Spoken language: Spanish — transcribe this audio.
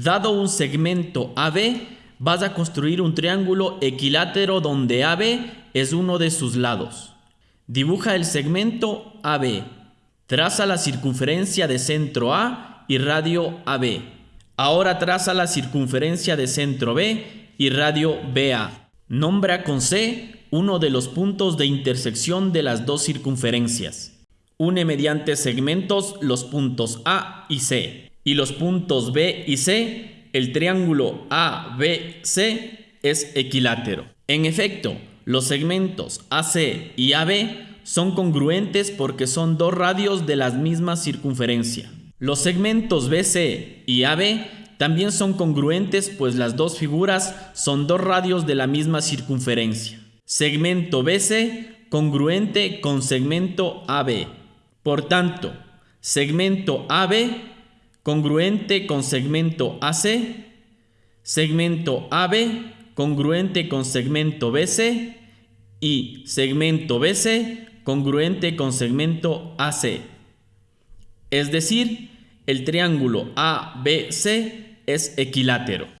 Dado un segmento AB, vas a construir un triángulo equilátero donde AB es uno de sus lados. Dibuja el segmento AB. Traza la circunferencia de centro A y radio AB. Ahora traza la circunferencia de centro B y radio BA. Nombra con C uno de los puntos de intersección de las dos circunferencias. Une mediante segmentos los puntos A y C y los puntos B y C, el triángulo ABC es equilátero. En efecto, los segmentos AC y AB son congruentes porque son dos radios de la misma circunferencia. Los segmentos BC y AB también son congruentes pues las dos figuras son dos radios de la misma circunferencia. Segmento BC congruente con segmento AB. Por tanto, segmento AB congruente con segmento AC, segmento AB congruente con segmento BC y segmento BC congruente con segmento AC. Es decir, el triángulo ABC es equilátero.